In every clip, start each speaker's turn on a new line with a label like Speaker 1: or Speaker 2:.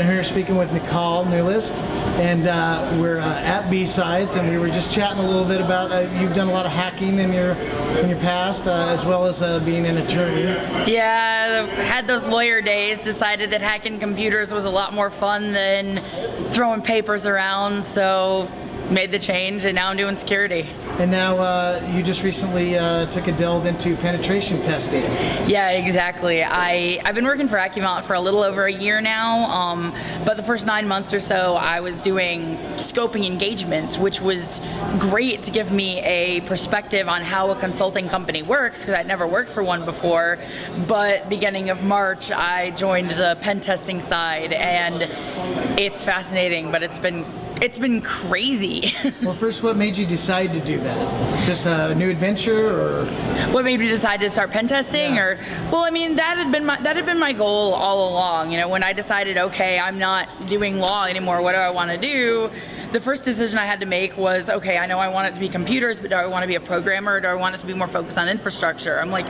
Speaker 1: I'm here speaking with Nicolle Neulist, and uh, we're uh, at B-Sides, and we were just chatting a little bit about uh, you've done a lot of hacking in your in your past, uh, as well as uh, being an attorney.
Speaker 2: Yeah, had those lawyer days. Decided that hacking computers was a lot more fun than throwing papers around, so made the change, and now I'm doing security.
Speaker 1: And now uh, you just recently uh, took a delve into penetration testing.
Speaker 2: Yeah, exactly. I, I've been working for Accuvant for a little over a year now, um, but the first nine months or so I was doing scoping engagements, which was great to give me a perspective on how a consulting company works, because I'd never worked for one before. But beginning of March, I joined the pen testing side, and it's fascinating, but it's been it's been crazy.
Speaker 1: well, first, what made you decide to do that? Just a new adventure, or
Speaker 2: what made me decide to start pen testing? Yeah. Or well, I mean, that had been my that had been my goal all along. You know, when I decided, okay, I'm not doing law anymore. What do I want to do? The first decision I had to make was, okay, I know I want it to be computers, but do I want to be a programmer, or do I want it to be more focused on infrastructure? I'm like,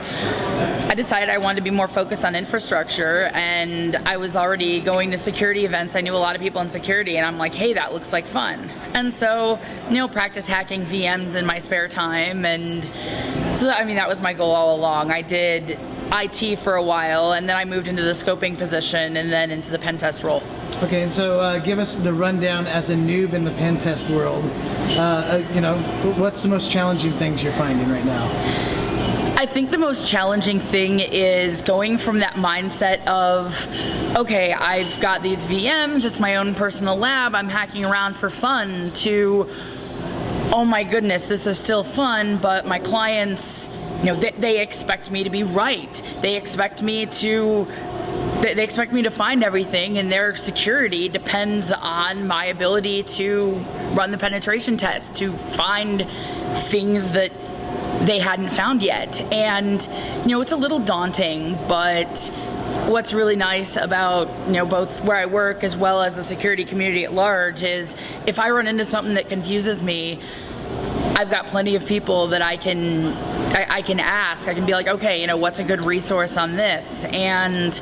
Speaker 2: I decided I wanted to be more focused on infrastructure, and I was already going to security events. I knew a lot of people in security, and I'm like, hey, that looks like fun. And so, you know, practice hacking VMs in my spare time. And so, I mean, that was my goal all along. I did IT for a while, and then I moved into the scoping position and then into the pen test role.
Speaker 1: Okay, and so uh, give us the rundown as a noob in the pen test world. Uh, uh, you know, what's the most challenging things you're finding right now?
Speaker 2: I think the most challenging thing is going from that mindset of, okay, I've got these VMs, it's my own personal lab, I'm hacking around for fun, to, oh my goodness, this is still fun, but my clients, you know, they, they expect me to be right. They expect me to they expect me to find everything and their security depends on my ability to run the penetration test to find things that they hadn't found yet. And, you know, it's a little daunting, but what's really nice about you know both where I work as well as the security community at large is if I run into something that confuses me, I've got plenty of people that I can I, I can ask. I can be like, okay, you know, what's a good resource on this? And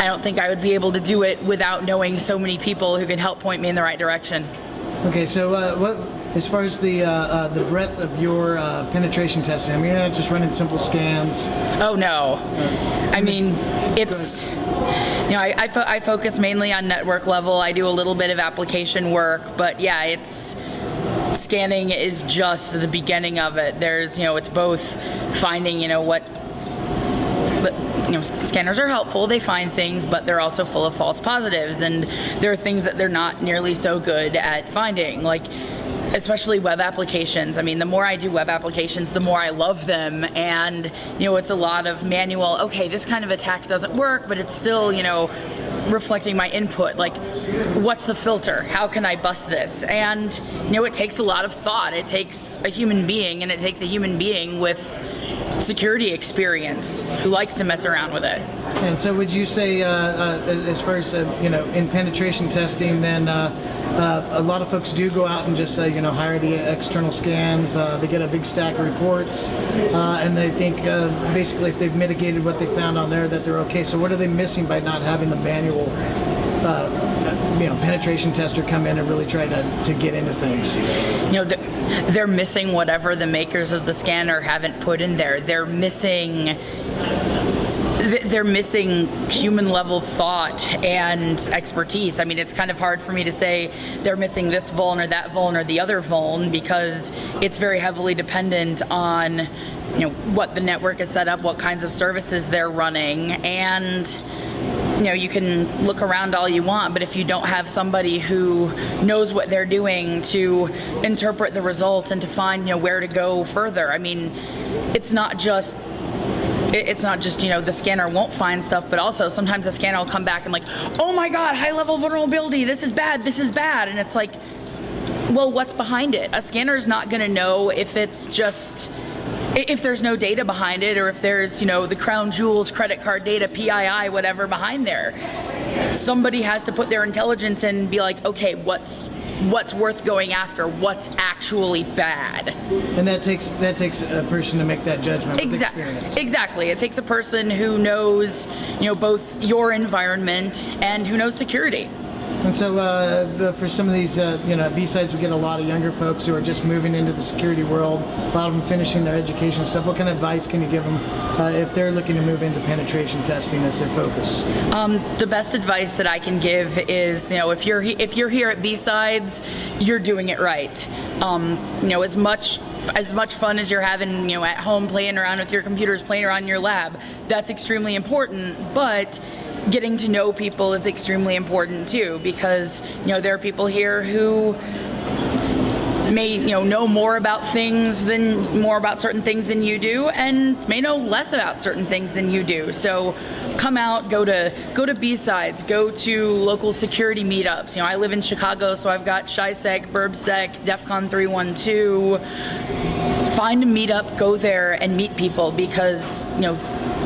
Speaker 2: I don't think I would be able to do it without knowing so many people who can help point me in the right direction.
Speaker 1: Okay, so uh, what as far as the uh, uh, the breadth of your uh, penetration testing, I mean, you're not just running simple scans.
Speaker 2: Oh no, I mean, it's you know, I, I, fo I, focus mainly on network level. I do a little bit of application work, but yeah, it's scanning is just the beginning of it. There's you know, it's both finding you know what you know, scanners are helpful, they find things, but they're also full of false positives, and there are things that they're not nearly so good at finding. Like, especially web applications. I mean, the more I do web applications, the more I love them. And, you know, it's a lot of manual, okay, this kind of attack doesn't work, but it's still, you know, reflecting my input. Like, what's the filter? How can I bust this? And, you know, it takes a lot of thought. It takes a human being, and it takes a human being with security experience who likes to mess around with it.
Speaker 1: And so would you say, uh, uh, as far as, uh, you know, in penetration testing, then uh, uh, a lot of folks do go out and just say, you know, hire the external scans. Uh, they get a big stack of reports, and they think basically if they've mitigated what they found on there that they're okay. So what are they missing by not having the manual, uh, you know, penetration tester come in and really try to, to get into things?
Speaker 2: You know, they're missing whatever the makers of the scanner haven't put in there. They're missing they're missing human level thought and expertise. I mean, it's kind of hard for me to say they're missing this vuln or that vuln or the other vuln because it's very heavily dependent on you know what the network is set up, what kinds of services they're running, and you know you can look around all you want but if you don't have somebody who knows what they're doing to interpret the results and to find you know where to go further i mean it's not just it's not just, you know, the scanner won't find stuff, but also sometimes the scanner will come back and like, oh my God, high level vulnerability, this is bad, this is bad. And it's like, well, what's behind it? A scanner is not gonna know if it's just, if there's no data behind it or if there's, you know, the crown jewels, credit card data, PII, whatever behind there. Somebody has to put their intelligence in and be like, okay, what's what's worth going after, what's actually bad.
Speaker 1: And that takes that takes a person to make that judgment.
Speaker 2: Exactly. Exactly. It takes a person who knows, you know, both your environment and who knows security.
Speaker 1: And so, uh, for some of these, uh, you know, B-sides, we get a lot of younger folks who are just moving into the security world. A lot of them finishing their education stuff. What kind of advice can you give them uh, if they're looking to move into penetration testing as their focus?
Speaker 2: Um, the best advice that I can give is, you know, if you're if you're here at B sides, you're doing it right. Um, you know, as much as much fun as you're having, you know, at home playing around with your computers, playing around in your lab, that's extremely important. But getting to know people is extremely important too, because you know there are people here who may you know know more about things than more about certain things than you do and may know less about certain things than you do. So come out go to go to b-sides go to local security meetups. You know i live in chicago so i've got ShySec, burbsec defcon 312 find a meetup go there and meet people because you know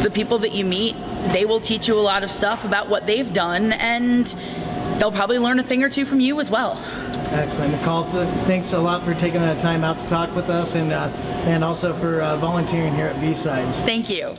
Speaker 2: the people that you meet they will teach you a lot of stuff about what they've done and they'll probably learn a thing or two from you as well
Speaker 1: Excellent, Nicole. Thanks a lot for taking the time out to talk with us, and uh, and also for uh, volunteering here at B-sides.
Speaker 2: thank you